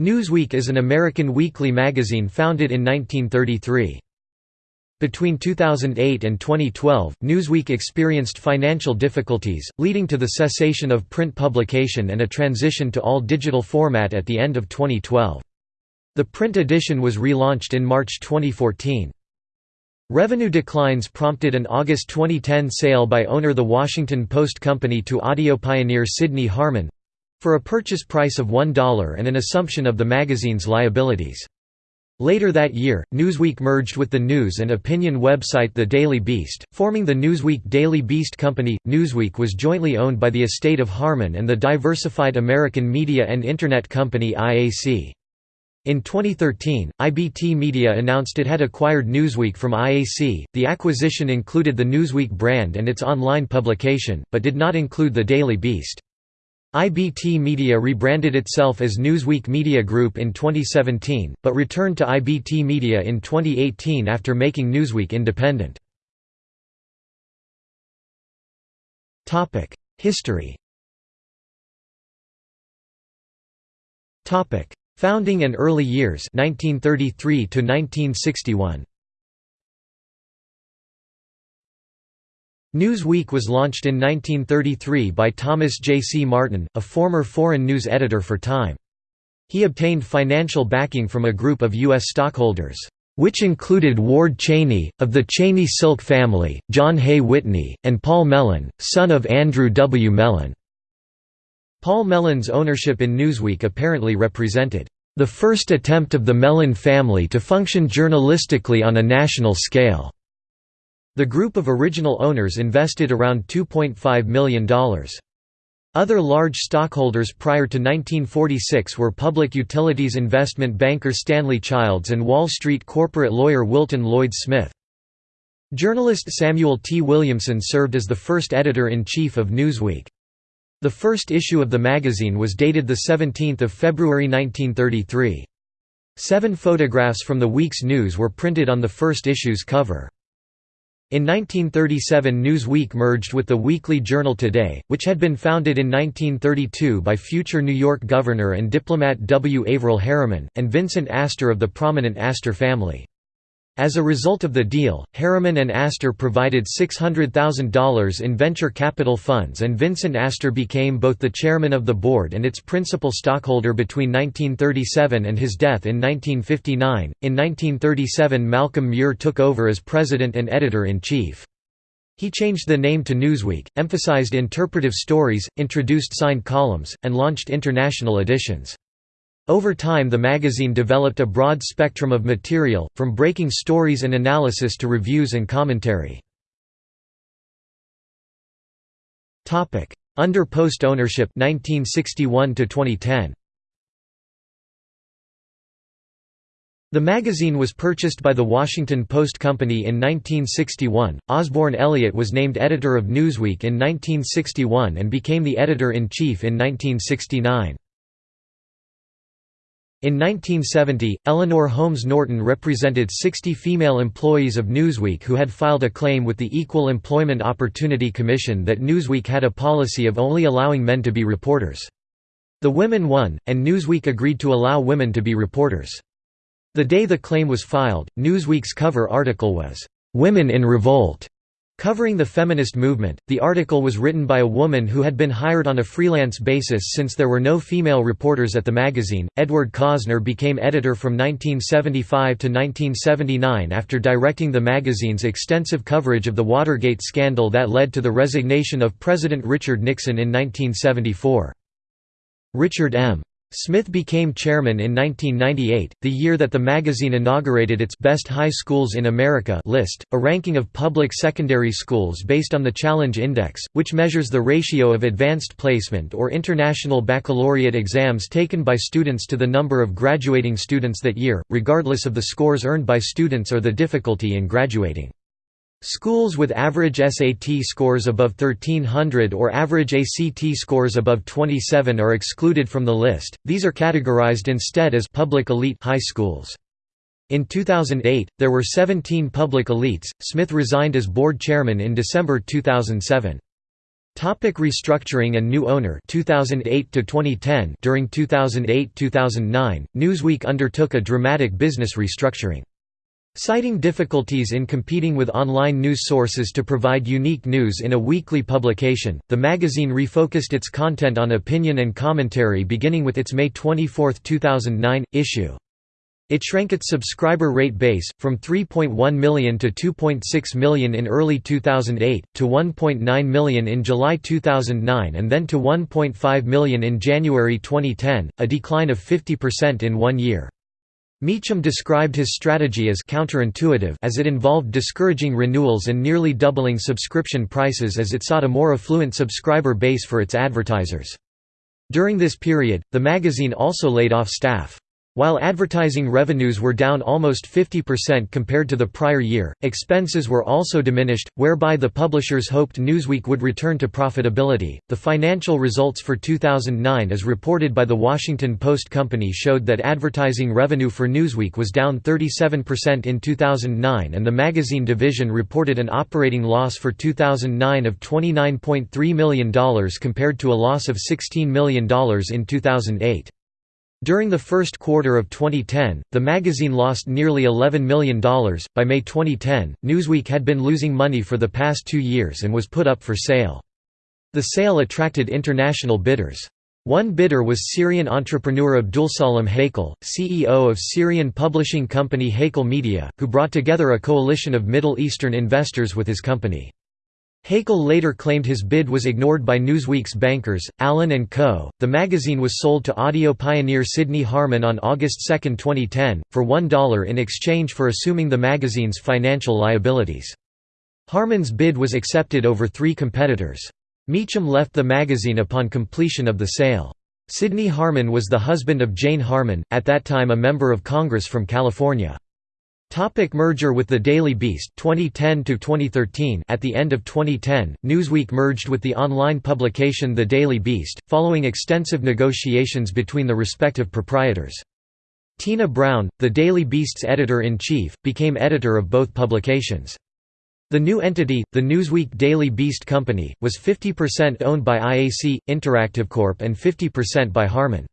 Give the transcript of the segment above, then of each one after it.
Newsweek is an American weekly magazine founded in 1933. Between 2008 and 2012, Newsweek experienced financial difficulties, leading to the cessation of print publication and a transition to all-digital format at the end of 2012. The print edition was relaunched in March 2014. Revenue declines prompted an August 2010 sale by owner The Washington Post Company to audio pioneer Sidney Harman, for a purchase price of $1 and an assumption of the magazine's liabilities. Later that year, Newsweek merged with the news and opinion website The Daily Beast, forming the Newsweek Daily Beast Company. Newsweek was jointly owned by the estate of Harman and the Diversified American Media and Internet Company IAC. In 2013, IBT Media announced it had acquired Newsweek from IAC. The acquisition included the Newsweek brand and its online publication, but did not include the Daily Beast. IBT Media rebranded itself as Newsweek Media Group in 2017, but returned to IBT Media in 2018 after making Newsweek independent. History Founding and early years 1933 to 1961 Newsweek was launched in 1933 by Thomas J. C. Martyn, a former foreign news editor for Time. He obtained financial backing from a group of U.S. stockholders, which included Ward Cheney, of the Cheney Silk family, John Hay Whitney, and Paul Mellon, son of Andrew W. Mellon. Paul Mellon's ownership in Newsweek apparently represented the first attempt of the Mellon family to function journalistically on a national scale. The group of original owners invested around $2.5 million. Other large stockholders prior to 1946 were public utilities investment banker Stanley Childs and Wall Street corporate lawyer Wilton Lloyd Smith. Journalist Samuel T. Williamson served as the first editor-in-chief of Newsweek. The first issue of the magazine was dated 17 February 1933. Seven photographs from the week's news were printed on the first issue's cover. In 1937 Newsweek merged with the weekly journal Today, which had been founded in 1932 by future New York governor and diplomat W. Averell Harriman, and Vincent Astor of the prominent Astor family. As a result of the deal, Harriman and Astor provided $600,000 in venture capital funds and Vincent Astor became both the chairman of the board and its principal stockholder between 1937 and his death in 1959. In 1937 Malcolm Muir took over as president and editor-in-chief. He changed the name to Newsweek, emphasized interpretive stories, introduced signed columns, and launched international editions. Over time the magazine developed a broad spectrum of material, from breaking stories and analysis to reviews and commentary. Under Post ownership 1961 to 2010. The magazine was purchased by the Washington Post Company in 1961. Osborn Elliott was named editor of Newsweek in 1961 and became the editor-in-chief in 1969. In 1970, Eleanor Holmes Norton represented 60 female employees of Newsweek who had filed a claim with the Equal Employment Opportunity Commission that Newsweek had a policy of only allowing men to be reporters. The women won, and Newsweek agreed to allow women to be reporters. The day the claim was filed, Newsweek's cover article was, "'Women in Revolt' Covering the feminist movement, the article was written by a woman who had been hired on a freelance basis since there were no female reporters at the magazine. Edward Kosner became editor from 1975 to 1979 after directing the magazine's extensive coverage of the Watergate scandal that led to the resignation of President Richard Nixon in 1974. Richard M. Smith became chairman in 1998, the year that the magazine inaugurated its Best High Schools in America list, a ranking of public secondary schools based on the Challenge Index, which measures the ratio of advanced placement or international baccalaureate exams taken by students to the number of graduating students that year, regardless of the scores earned by students or the difficulty in graduating. Schools with average SAT scores above 1300 or average ACT scores above 27 are excluded from the list, these are categorized instead as public elite high schools. In 2008, there were 17 public elites. Smith resigned as board chairman in December 2007. Topic restructuring and new owner 2008 to 2010 During 2008-2009 Newsweek undertook a dramatic business restructuring Citing difficulties in competing with online news sources to provide unique news in a weekly publication, the magazine refocused its content on opinion and commentary beginning with its May 24, 2009, issue. It shrank its subscriber rate base, from 3.1 million to 2.6 million in early 2008, to 1.9 million in July 2009 and then to 1.5 million in January 2010, a decline of 50% in one year. Meacham described his strategy as counterintuitive as it involved discouraging renewals and nearly doubling subscription prices as it sought a more affluent subscriber base for its advertisers. During this period, the magazine also laid off staff. While advertising revenues were down almost 50% compared to the prior year, expenses were also diminished, whereby the publishers hoped Newsweek would return to profitability. The financial results for 2009, as reported by the Washington Post Company, showed that advertising revenue for Newsweek was down 37% in 2009, and the magazine division reported an operating loss for 2009 of $29.3 million compared to a loss of $16 million in 2008. During the first quarter of 2010, the magazine lost nearly $11 million. By May 2010, Newsweek had been losing money for the past two years and was put up for sale. The sale attracted international bidders. One bidder was Syrian entrepreneur Abdulsalam Haikal, CEO of Syrian publishing company Haikal Media, who brought together a coalition of Middle Eastern investors with his company. Haikal later claimed his bid was ignored by Newsweek's bankers, Allen & Co. The magazine was sold to audio pioneer Sidney Harman on August 2, 2010, for $1 in exchange for assuming the magazine's financial liabilities. Harman's bid was accepted over three competitors. Meacham left the magazine upon completion of the sale. Sidney Harman was the husband of Jane Harman, at that time a member of Congress from California. Topic merger with the Daily Beast 2010 to 2013 At the end of 2010, Newsweek merged with the online publication The Daily Beast, following extensive negotiations between the respective proprietors. Tina Brown, the Daily Beast's editor-in-chief, became editor of both publications. The new entity, the Newsweek Daily Beast Company, was 50% owned by IAC, Interactive Corp and 50% by Harman.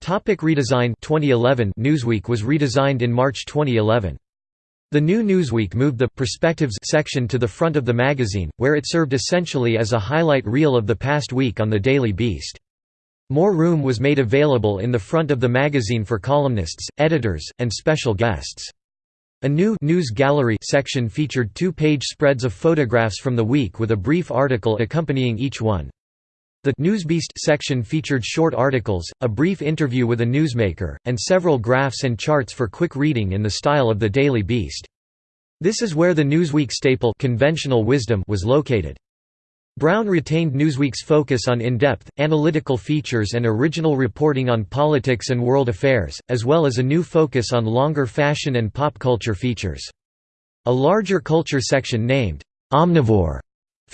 Topic redesign 2011 Newsweek was redesigned in March 2011. The new Newsweek moved the «Perspectives» section to the front of the magazine, where it served essentially as a highlight reel of the past week on the Daily Beast. More room was made available in the front of the magazine for columnists, editors, and special guests. A new «News Gallery» section featured two-page spreads of photographs from the week with a brief article accompanying each one. The Newsbeast section featured short articles, a brief interview with a newsmaker, and several graphs and charts for quick reading in the style of the Daily Beast. This is where the Newsweek staple conventional wisdom was located. Brown retained Newsweek's focus on in-depth, analytical features and original reporting on politics and world affairs, as well as a new focus on longer fashion and pop culture features. A larger culture section named, "'Omnivore'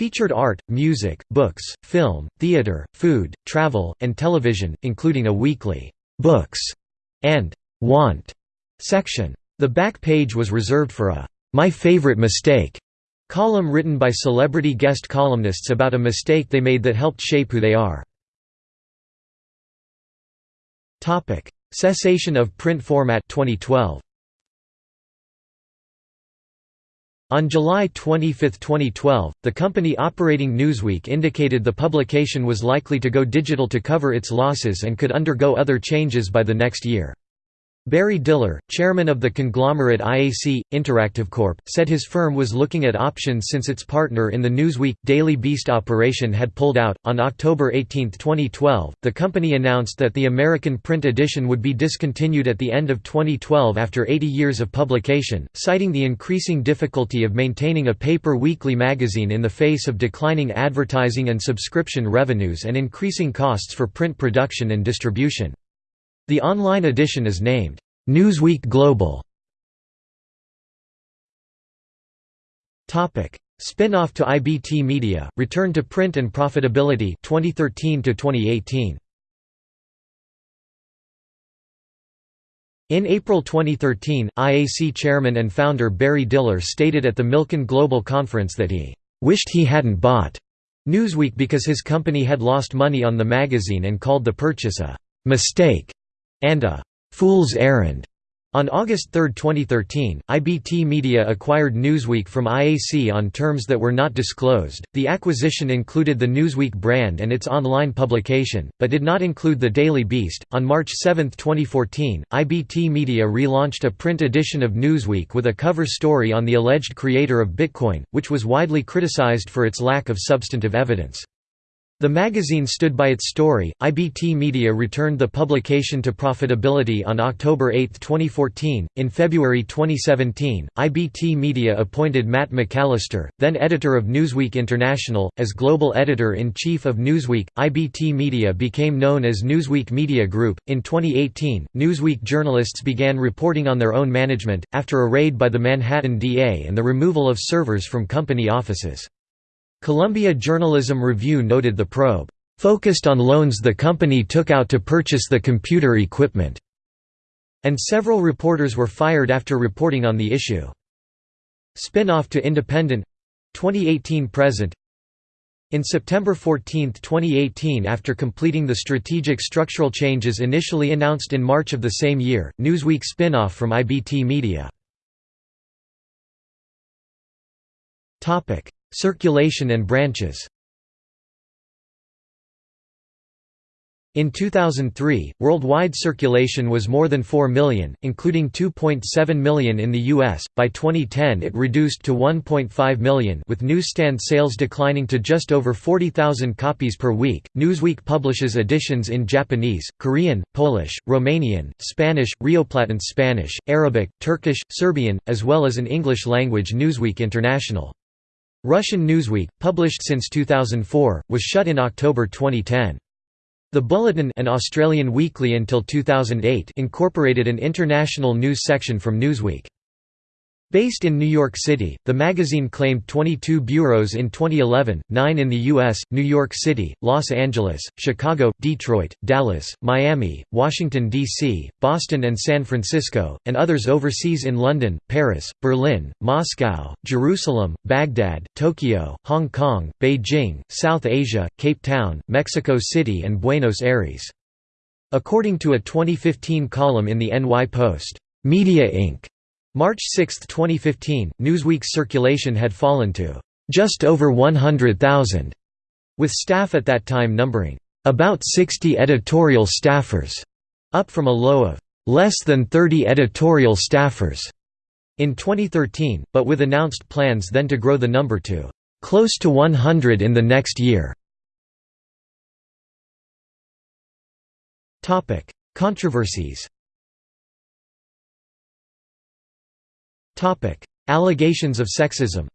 Featured art, music, books, film, theater, food, travel, and television, including a weekly «books» and «want» section. The back page was reserved for a «My Favorite Mistake» column written by celebrity guest columnists about a mistake they made that helped shape who they are. Cessation of print format 2012. On July 25, 2012, the company operating Newsweek indicated the publication was likely to go digital to cover its losses and could undergo other changes by the next year. Barry Diller, chairman of the conglomerate IAC, Interactive Corp., said his firm was looking at options since its partner in the Newsweek, Daily Beast operation had pulled out. On October 18, 2012, the company announced that the American print edition would be discontinued at the end of 2012 after 80 years of publication, citing the increasing difficulty of maintaining a paper weekly magazine in the face of declining advertising and subscription revenues and increasing costs for print production and distribution. The online edition is named, "'Newsweek Global". Spin-off to IBT Media, return to print and profitability 2013 to 2018. In April 2013, IAC chairman and founder Barry Diller stated at the Milken Global Conference that he "...wished he hadn't bought Newsweek because his company had lost money on the magazine and called the purchase a «mistake» and a «fool's errand». On August 3, 2013, IBT Media acquired Newsweek from IAC on terms that were not disclosed. The acquisition included the Newsweek brand and its online publication, but did not include the Daily Beast. On March 7, 2014, IBT Media relaunched a print edition of Newsweek with a cover story on the alleged creator of Bitcoin, which was widely criticized for its lack of substantive evidence. The magazine stood by its story. IBT Media returned the publication to profitability on October 8, 2014. In February 2017, IBT Media appointed Matt McAllister, then editor of Newsweek International, as global editor in chief of Newsweek. IBT Media became known as Newsweek Media Group. In 2018, Newsweek journalists began reporting on their own management, after a raid by the Manhattan DA and the removal of servers from company offices. Columbia Journalism Review noted the probe, "...focused on loans the company took out to purchase the computer equipment." And several reporters were fired after reporting on the issue. Spin-off to Independent 2018–present in September 14, 2018 after completing the strategic structural changes initially announced in March of the same year, Newsweek spin-off from IBT Media. Circulation and branches In 2003, worldwide circulation was more than 4 million, including 2.7 million in the US. By 2010, it reduced to 1.5 million, with newsstand sales declining to just over 40,000 copies per week. Newsweek publishes editions in Japanese, Korean, Polish, Romanian, Spanish, Rioplatense Spanish, Arabic, Turkish, Serbian, as well as an English language Newsweek International. Russian Newsweek, published since 2004, was shut in October 2010. The Bulletin an Australian weekly until 2008 incorporated an international news section from Newsweek. Based in New York City, the magazine claimed 22 bureaus in 2011, 9 in the U.S., New York City, Los Angeles, Chicago, Detroit, Dallas, Miami, Washington, D.C., Boston and San Francisco, and others overseas in London, Paris, Berlin, Moscow, Jerusalem, Baghdad, Tokyo, Hong Kong, Beijing, South Asia, Cape Town, Mexico City and Buenos Aires. According to a 2015 column in the NY Post, Media Inc. March 6, 2015, Newsweek's circulation had fallen to just over 100,000, with staff at that time numbering about 60 editorial staffers, up from a low of less than 30 editorial staffers in 2013, but with announced plans then to grow the number to close to 100 in the next year. Controversies Allegations of sexism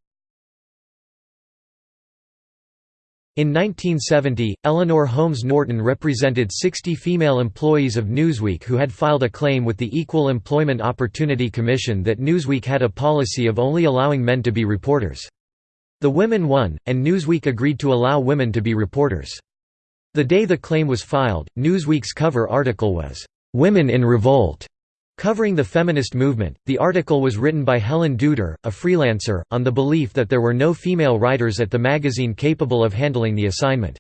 In 1970, Eleanor Holmes Norton represented 60 female employees of Newsweek who had filed a claim with the Equal Employment Opportunity Commission that Newsweek had a policy of only allowing men to be reporters. The women won, and Newsweek agreed to allow women to be reporters. The day the claim was filed, Newsweek's cover article was, "'Women in Revolt' Covering the feminist movement, the article was written by Helen Dudar, a freelancer, on the belief that there were no female writers at the magazine capable of handling the assignment.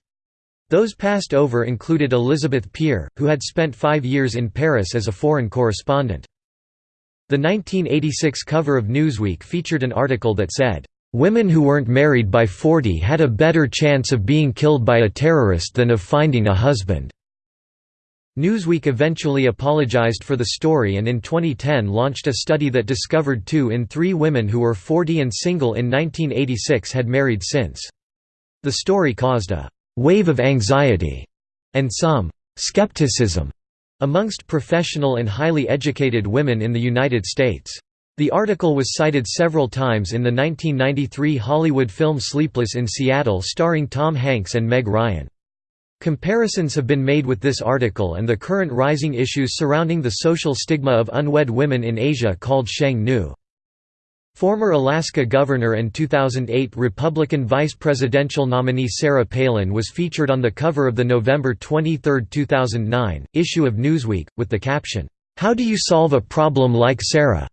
Those passed over included Elizabeth Peer, who had spent five years in Paris as a foreign correspondent. The 1986 cover of Newsweek featured an article that said, "...women who weren't married by 40 had a better chance of being killed by a terrorist than of finding a husband." Newsweek eventually apologized for the story and in 2010 launched a study that discovered two in three women who were 40 and single in 1986 had married since. The story caused a «wave of anxiety» and some «skepticism» amongst professional and highly educated women in the United States. The article was cited several times in the 1993 Hollywood film Sleepless in Seattle starring Tom Hanks and Meg Ryan. Comparisons have been made with this article and the current rising issues surrounding the social stigma of unwed women in Asia called Sheng Nu. Former Alaska governor and 2008 Republican vice presidential nominee Sarah Palin was featured on the cover of the November 23, 2009, issue of Newsweek, with the caption, "'How do you solve a problem like Sarah?'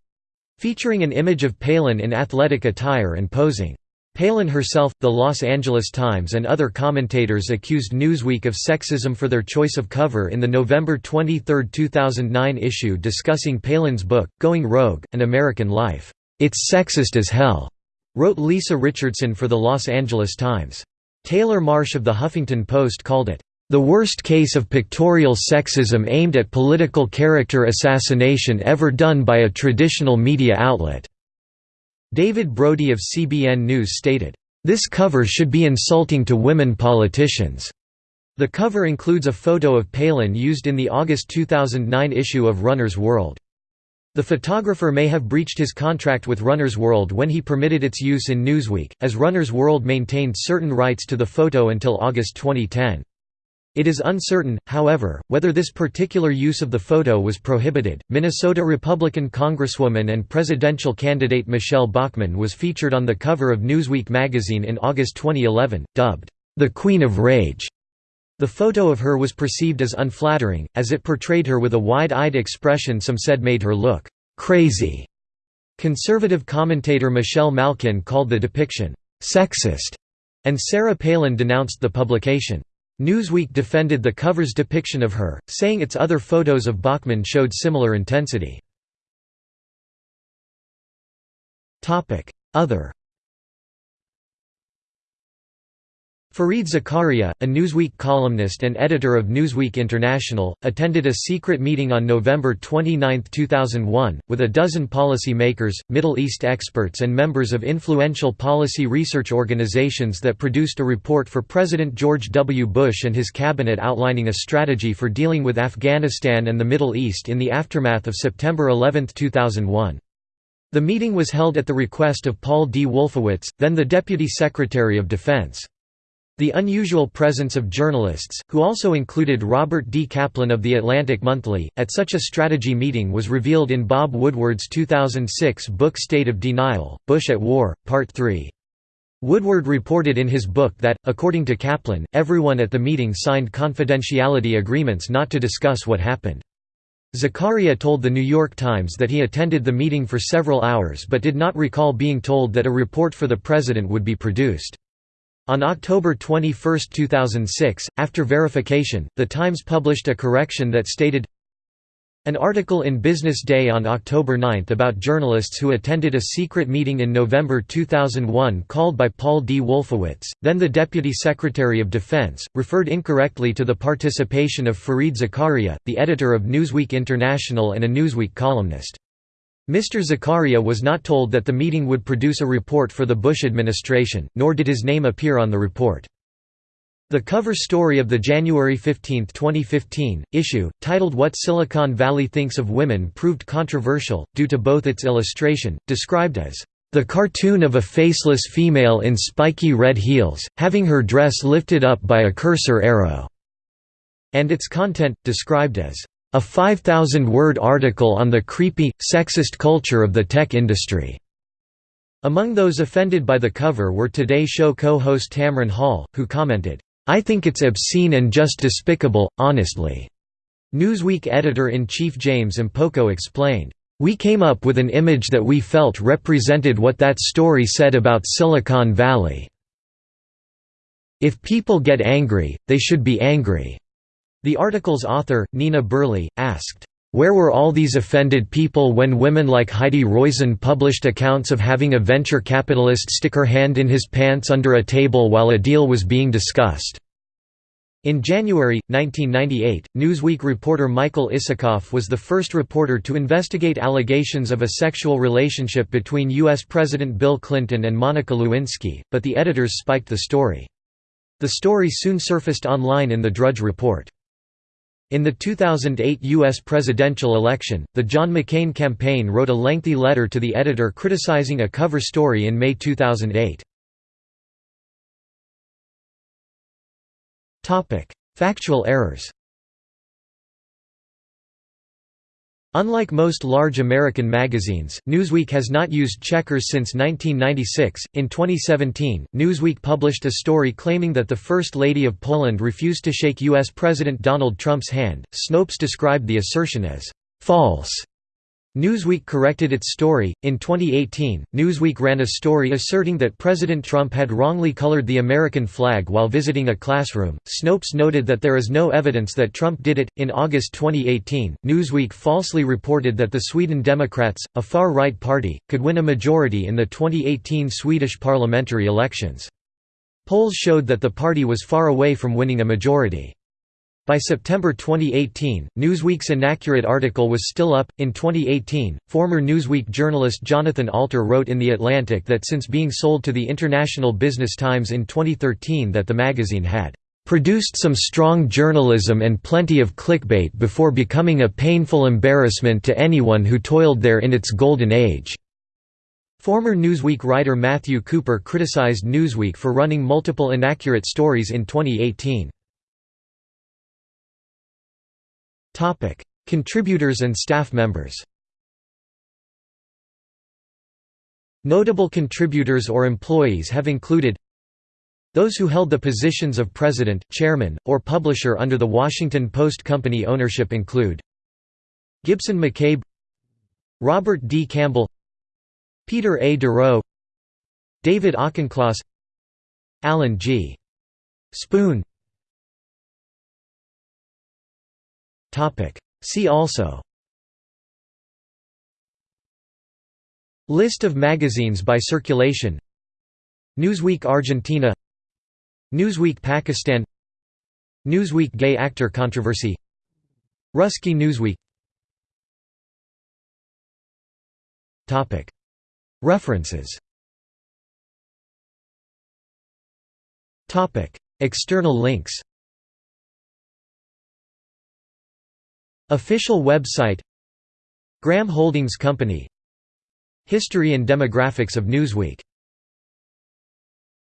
featuring an image of Palin in athletic attire and posing. Palin herself, the Los Angeles Times and other commentators accused Newsweek of sexism for their choice of cover in the November 23, 2009 issue discussing Palin's book, Going Rogue, An American Life. "'It's sexist as hell,' wrote Lisa Richardson for the Los Angeles Times. Taylor Marsh of The Huffington Post called it, "'the worst case of pictorial sexism aimed at political character assassination ever done by a traditional media outlet." David Brody of CBN News stated, "...this cover should be insulting to women politicians." The cover includes a photo of Palin used in the August 2009 issue of Runner's World. The photographer may have breached his contract with Runner's World when he permitted its use in Newsweek, as Runner's World maintained certain rights to the photo until August 2010. It is uncertain, however, whether this particular use of the photo was prohibited. Minnesota Republican Congresswoman and presidential candidate Michele Bachmann was featured on the cover of Newsweek magazine in August 2011, dubbed the Queen of Rage. The photo of her was perceived as unflattering, as it portrayed her with a wide-eyed expression some said made her look crazy. Conservative commentator Michelle Malkin called the depiction sexist, and Sarah Palin denounced the publication. Newsweek defended the cover's depiction of her, saying its other photos of Bachmann showed similar intensity. Other Fareed Zakaria, a Newsweek columnist and editor of Newsweek International, attended a secret meeting on November 29, 2001, with a dozen policy makers, Middle East experts and members of influential policy research organizations that produced a report for President George W. Bush and his cabinet outlining a strategy for dealing with Afghanistan and the Middle East in the aftermath of September 11, 2001. The meeting was held at the request of Paul D. Wolfowitz, then the Deputy Secretary of Defense. The unusual presence of journalists, who also included Robert D. Kaplan of The Atlantic Monthly, at such a strategy meeting was revealed in Bob Woodward's 2006 book State of Denial, Bush at War, Part 3. Woodward reported in his book that, according to Kaplan, everyone at the meeting signed confidentiality agreements not to discuss what happened. Zakaria told The New York Times that he attended the meeting for several hours but did not recall being told that a report for the president would be produced. On October 21, 2006, after verification, The Times published a correction that stated, an article in Business Day on October 9 about journalists who attended a secret meeting in November 2001 called by Paul D. Wolfowitz, then the Deputy Secretary of Defense, referred incorrectly to the participation of Fareed Zakaria, the editor of Newsweek International and a Newsweek columnist. Mr. Zakaria was not told that the meeting would produce a report for the Bush administration, nor did his name appear on the report. The cover story of the January 15, 2015, issue, titled What Silicon Valley Thinks of Women proved controversial, due to both its illustration, described as, "...the cartoon of a faceless female in spiky red heels, having her dress lifted up by a cursor arrow", and its content, described as, a 5,000-word article on the creepy, sexist culture of the tech industry. Among those offended by the cover were Today Show co-host Tamron Hall, who commented, "'I think it's obscene and just despicable, honestly." Newsweek editor-in-chief James Impoco explained, "'We came up with an image that we felt represented what that story said about Silicon Valley. If people get angry, they should be angry. The article's author, Nina Burleigh, asked, where were all these offended people when women like Heidi Roizen published accounts of having a venture capitalist stick her hand in his pants under a table while a deal was being discussed? In January, 1998, Newsweek reporter Michael Isikoff was the first reporter to investigate allegations of a sexual relationship between U.S. President Bill Clinton and Monica Lewinsky, but the editors spiked the story. The story soon surfaced online in the Drudge Report. In the 2008 U.S. presidential election, the John McCain campaign wrote a lengthy letter to the editor criticizing a cover story in May 2008. Factual errors Unlike most large American magazines, Newsweek has not used checkers since 1996. In 2017, Newsweek published a story claiming that the First Lady of Poland refused to shake U.S. President Donald Trump's hand. Snopes described the assertion as false. Newsweek corrected its story. In 2018, Newsweek ran a story asserting that President Trump had wrongly colored the American flag while visiting a classroom. Snopes noted that there is no evidence that Trump did it. In August 2018, Newsweek falsely reported that the Sweden Democrats, a far right party, could win a majority in the 2018 Swedish parliamentary elections. Polls showed that the party was far away from winning a majority. By September 2018, Newsweek's inaccurate article was still up. In 2018, former Newsweek journalist Jonathan Alter wrote in The Atlantic that since being sold to the International Business Times in 2013 that the magazine had produced some strong journalism and plenty of clickbait before becoming a painful embarrassment to anyone who toiled there in its golden age. Former Newsweek writer Matthew Cooper criticized Newsweek for running multiple inaccurate stories in 2018. Topic: Contributors and staff members. Notable contributors or employees have included those who held the positions of president, chairman, or publisher under the Washington Post Company ownership include Gibson McCabe Robert D. Campbell Peter A. Derow David Auchincloss Alan G. Spoon See also. List of magazines by circulation. Newsweek Argentina. Newsweek Pakistan. Newsweek Gay Actor Controversy. Ruski Newsweek. References. External links Official website Graham Holdings Company. History and demographics of Newsweek